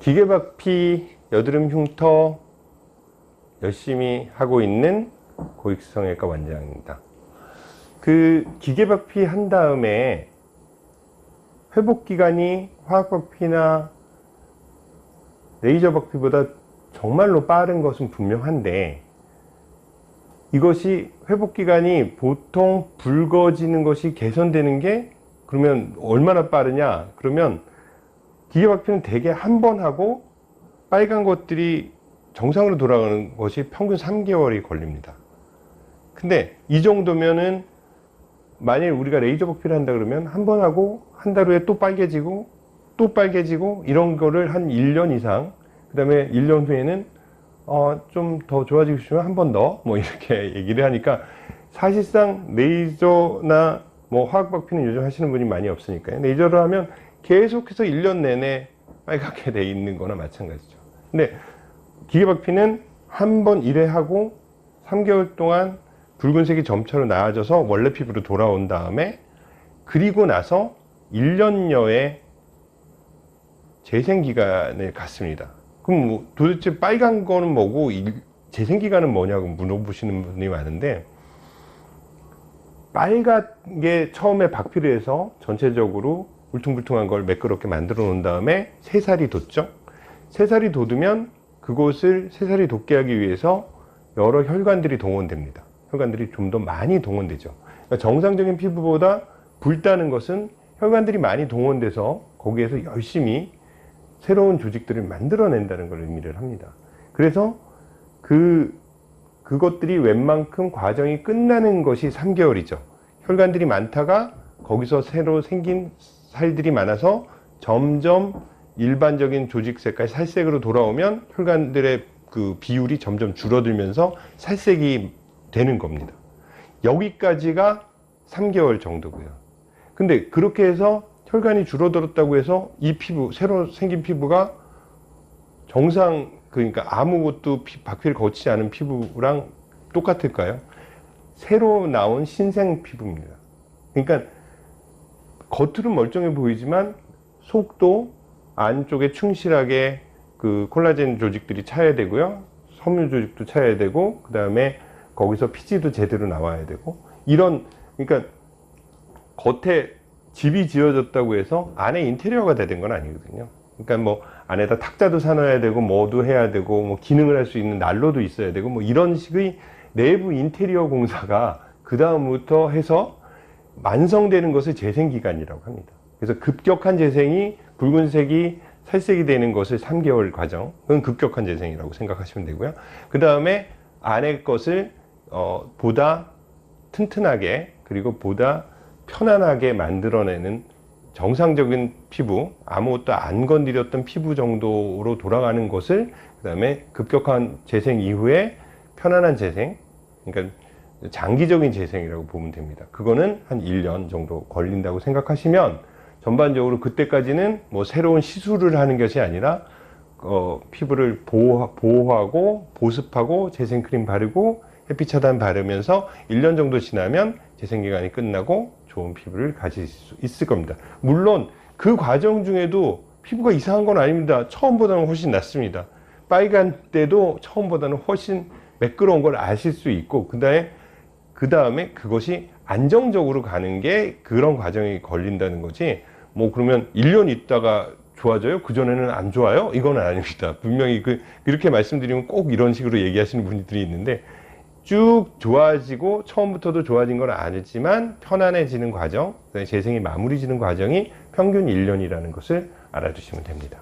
기계박피, 여드름 흉터 열심히 하고 있는 고익성형외과 원장입니다. 그 기계박피 한 다음에 회복기간이 화학박피나 레이저박피보다 정말로 빠른 것은 분명한데 이것이 회복기간이 보통 붉어지는 것이 개선되는 게 그러면 얼마나 빠르냐 그러면 기계박피는 대개 한 번 하고 빨간 것들이 정상으로 돌아가는 것이 평균 3개월이 걸립니다. 근데 이 정도면은 만일 우리가 레이저 박피를 한다 그러면 한 번 하고 한 달 후에 또 빨개지고 또 빨개지고 이런 거를 한 1년 이상 그 다음에 1년 후에는 어, 좀 더 좋아지고 싶으면 한 번 더 뭐 이렇게 얘기를 하니까 사실상 레이저나 뭐 화학 박피는 요즘 하시는 분이 많이 없으니까요. 레이저를 하면 계속해서 1년 내내 빨갛게 돼 있는 거나 마찬가지죠. 근데 기계박피는 한번 1회 하고 3개월 동안 붉은색이 점차로 나아져서 원래 피부로 돌아온 다음에 그리고 나서 1년여의 재생기간을 갖습니다. 그럼 뭐 도대체 빨간 거는 뭐고 재생기간은 뭐냐고 물어보시는 분이 많은데 빨갛게 처음에 박피를 해서 전체적으로 울퉁불퉁한 걸 매끄럽게 만들어 놓은 다음에 새살이 돋죠? 새살이 돋으면 그곳을 새살이 돋게 하기 위해서 여러 혈관들이 동원됩니다. 혈관들이 좀 더 많이 동원되죠. 그러니까 정상적인 피부보다 붉다는 것은 혈관들이 많이 동원돼서 거기에서 열심히 새로운 조직들을 만들어낸다는 걸 의미를 합니다. 그래서 그 그것들이 웬만큼 과정이 끝나는 것이 3개월이죠. 혈관들이 많다가 거기서 새로 생긴 살들이 많아서 점점 일반적인 조직 색깔 살색으로 돌아오면 혈관들의 그 비율이 점점 줄어들면서 살색이 되는 겁니다. 여기까지가 3개월 정도고요. 근데 그렇게 해서 혈관이 줄어들었다고 해서 이 피부 새로 생긴 피부가 정상 그러니까 아무것도 박피를 거치지 않은 피부랑 똑같을까요? 새로 나온 신생 피부입니다. 그러니까 겉으로 멀쩡해 보이지만 속도 안쪽에 충실하게 그 콜라겐 조직들이 차야 되고요. 섬유 조직도 차야 되고 그 다음에 거기서 피지도 제대로 나와야 되고. 이런 그러니까 겉에 집이 지어졌다고 해서 안에 인테리어가 되는 건 아니거든요. 그러니까 뭐 안에다 탁자도 사놔야 되고 뭐도 해야 되고 뭐 기능을 할 수 있는 난로도 있어야 되고 뭐 이런 식의 내부 인테리어 공사가 그 다음부터 해서 완성되는 것을 재생기간이라고 합니다. 그래서 급격한 재생이 붉은색이 살색이 되는 것을 3개월 과정 그건 급격한 재생이라고 생각하시면 되고요. 그 다음에 안의 것을 어, 보다 튼튼하게 그리고 보다 편안하게 만들어내는 정상적인 피부 아무것도 안 건드렸던 피부 정도로 돌아가는 것을 그 다음에 급격한 재생 이후에 편안한 재생 그러니까 장기적인 재생이라고 보면 됩니다. 그거는 한 1년 정도 걸린다고 생각하시면 전반적으로 그때까지는 뭐 새로운 시술을 하는 것이 아니라 어, 피부를 보호, 보호하고 보습하고 재생크림 바르고 햇빛 차단 바르면서 1년 정도 지나면 재생기간이 끝나고 좋은 피부를 가질 수 있을 겁니다. 물론 그 과정 중에도 피부가 이상한 건 아닙니다. 처음보다는 훨씬 낫습니다. 빨간 때도 처음보다는 훨씬 매끄러운 걸 아실 수 있고 그 다음에 그 다음에 그것이 안정적으로 가는 게 그런 과정이 걸린다는 거지 뭐 그러면 1년 있다가 좋아져요? 그전에는 안 좋아요? 이건 아닙니다. 분명히 그, 이렇게 말씀드리면 꼭 이런 식으로 얘기하시는 분들이 있는데 쭉 좋아지고 처음부터도 좋아진 건 아니지만 편안해지는 과정, 재생이 마무리 지는 과정이 평균 1년이라는 것을 알아두시면 됩니다.